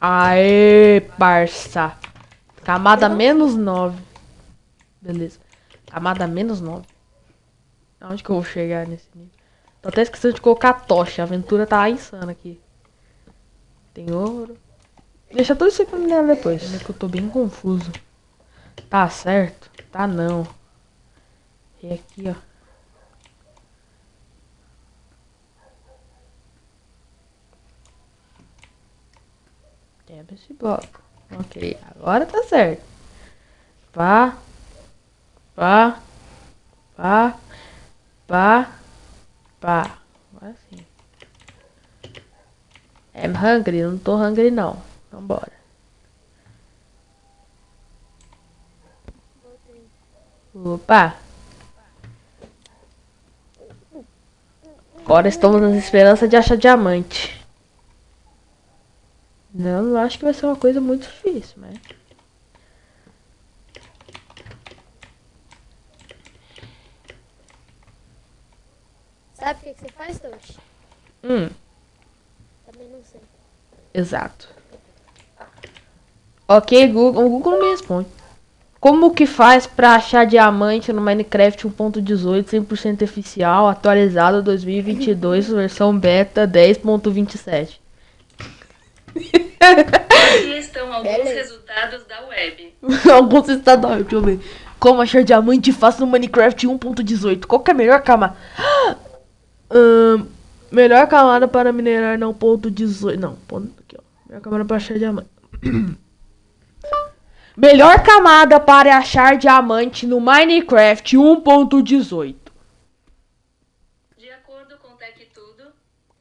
Aê, parça. Camada menos 9. Beleza. Camada menos 9. Aonde que eu vou chegar nesse nível? Tô até esquecendo de colocar tocha. A aventura tá insana aqui. Tem ouro. Deixa tudo isso aí pra minerar depois. É que eu tô bem confuso. Tá certo? Tá não. E aqui, ó. Quebra esse bloco. Ok, agora tá certo. Pá. Pá. Pá. Pá. Pá. Agora sim. I'm hungry? Não tô hungry não. Vambora. Opa! Agora estamos na esperança de achar diamante. Não, não acho que vai ser uma coisa muito difícil, mas... Sabe o que, que você faz, Tosh? Hum, Também não sei. exato. Ok, Google. O Google não me responde. Como que faz pra achar diamante no Minecraft 1.18 100% oficial, atualizado 2022, versão beta 10.27? Aqui estão alguns Beleza. resultados da web. Alguns estados, deixa eu ver. Como achar diamante fácil no Minecraft 1.18? Qual que é a melhor camada? Melhor camada para minerar não ponto 18. Não, ponto aqui, ó. Melhor camada para achar diamante. melhor camada para achar diamante no Minecraft 1.18. De acordo com TechTudo,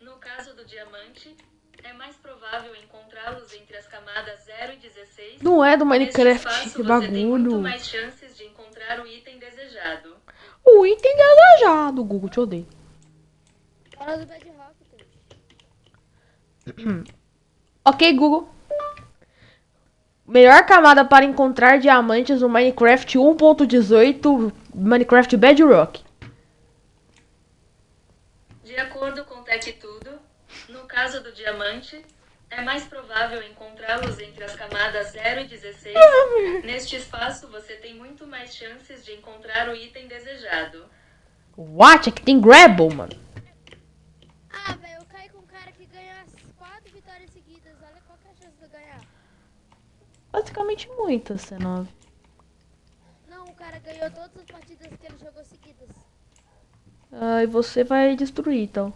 no caso do diamante, é mais provável encontrá-los entre as camadas 0 e 16. Não é do Minecraft, espaço, que você tem muito bagulho. mais chances de encontrar o item desejado. O item desejado, Google, te odeio. Fala do Bedrock. Ok, Google. Melhor camada para encontrar diamantes no Minecraft 1.18 Minecraft Bedrock. De acordo com TechTudo, no caso do diamante, é mais provável encontrá-los entre as camadas 0 e 16. Neste espaço, você tem muito mais chances de encontrar o item desejado. What? Aqui tem Grabble, mano. Ah, velho, eu caí com um cara que ganha as quatro vitórias seguidas. Olha qual que é a chance de eu ganhar. Basicamente muito, C9. Não, o cara ganhou todas as partidas que ele jogou seguidas. Ah, e você vai destruir, então.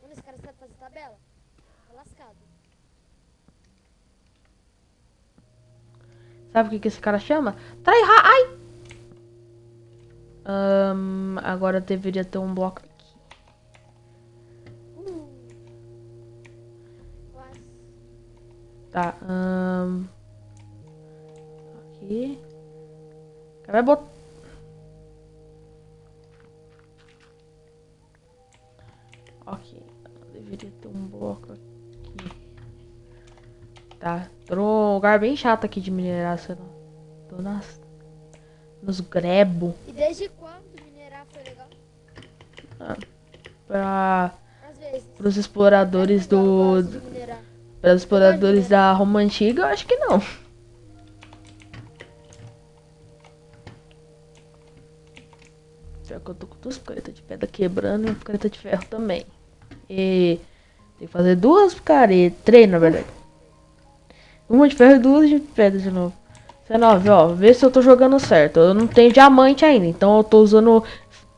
Mano, esse cara sabe fazer tabela? Tá lascado. Sabe o que, que esse cara chama? Tryhard. Ai! Ahn, agora deveria ter um bloco aqui. Uh. Tá. ahn, aqui. Vai botar. Aqui. Tá. Tô num lugar bem chato aqui de mineração. Tô nas. Nos grebo. E desde quando minerar foi legal? Pra. Às vezes. Pros exploradores do. minerar. Para os exploradores da Roma Antiga, eu acho que não. Pior que eu tô com duas picaretas de pedra quebrando e uma picareta de ferro também. E tem que fazer duas picaretas, três na verdade. Uma de ferro e duas de pedra de novo. 19, ó, vê se eu tô jogando certo. Eu não tenho diamante ainda, então eu tô usando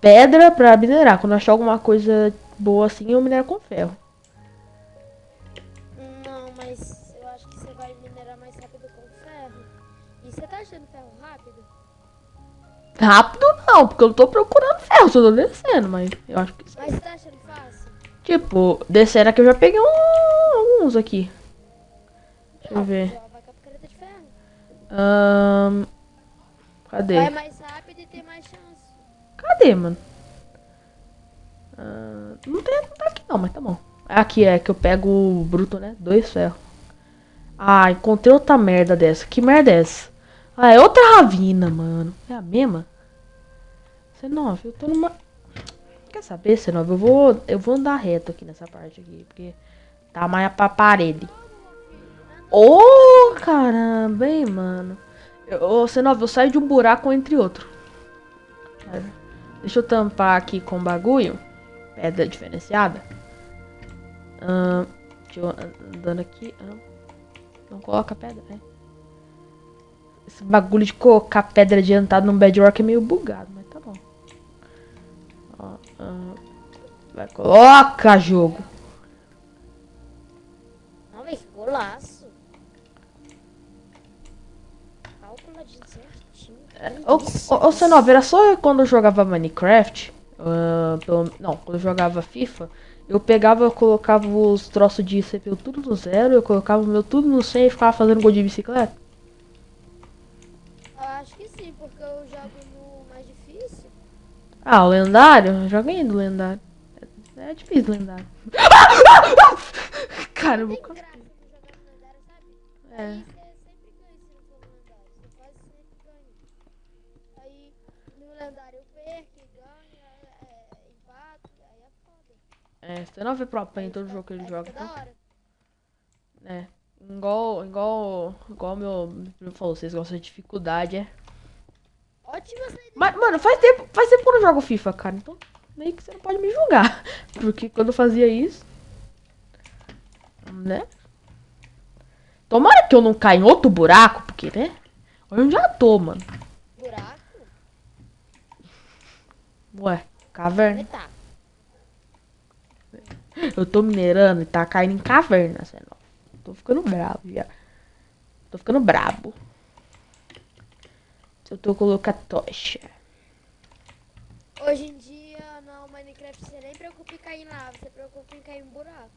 pedra pra minerar. Quando eu achar alguma coisa boa assim, eu minero com ferro. Não, mas eu acho que você vai minerar mais rápido com ferro. E você tá achando ferro rápido? Rápido não, porque eu não tô procurando ferro, só tô descendo, mas eu acho que sim. Mas você tá achando fácil? Tipo, descendo aqui eu já peguei um- alguns aqui. Deixa eu ver. Ahn, cadê? Vai mais rápido e tem mais chance. Cadê, mano? Ah, não tem não tá aqui não, mas tá bom. Aqui é que eu pego o bruto, né? Dois ferros. Ah, encontrei outra merda dessa. Que merda é essa? Ah, é outra ravina, mano. É a mesma? C9, eu tô numa... Quer saber, C9? Eu vou, eu vou andar reto aqui nessa parte aqui, porque Tamanho pra parede. Ô, oh, caramba, hein, mano. Ô, Senov, eu saio de um buraco entre outro. Deixa eu tampar aqui com bagulho. Pedra diferenciada. Ahn... Deixa eu andando aqui. Não coloca pedra, né? Esse bagulho de colocar pedra adiantada no bedrock é meio bugado, mas. Ó, vai, coloca jogo. Não, velho, golaço. Calculadinho certinho. É, ô, era só quando eu jogava Minecraft. Uh, pelo, não, quando eu jogava FIFA. Eu pegava, eu colocava os troços de CPU tudo no zero, eu colocava o meu tudo no 100 e ficava fazendo gol de bicicleta? Eu acho que sim, porque eu jogo no mais difícil. Ah, o lendário? Joguei do lendário. É, difícil lendário. É. Lendário eu perco ganho, é, é foda. É, você não vê pro pen em todo jogo que ele joga. então. É. Igual, igual, igual meu meu primo falou, vocês gostam de dificuldade, é. Ótima saída. Mas, mano, faz tempo, faz tempo que eu não jogo FIFA, cara. Então, meio que você não pode me julgar. Porque quando eu fazia isso. Né? Tomara que eu não caia em outro buraco, porque, né? Onde já tô, mano. Buraco? Ué, caverna. Eu tô minerando e tá caindo em caverna, lá. Tô ficando bravo já. Tô ficando brabo. Se eu tô colocar tocha. Hoje em dia, no Minecraft, você nem preocupa em cair em lava, você preocupa em cair em buraco.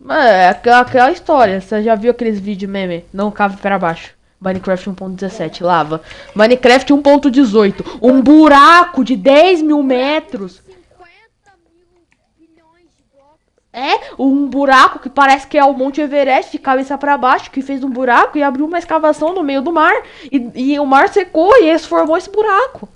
Mano, é aquela, aquela história. Você já viu aqueles vídeos meme? Não cave para baixo. Minecraft 1.17, lava. Minecraft 1.18, um buraco de 10 mil metros. 50 mil bilhões de blocos. É, um buraco que parece que é o Monte Everest, de cabeça para baixo, que fez um buraco e abriu uma escavação no meio do mar. E, e o mar secou e formou esse buraco.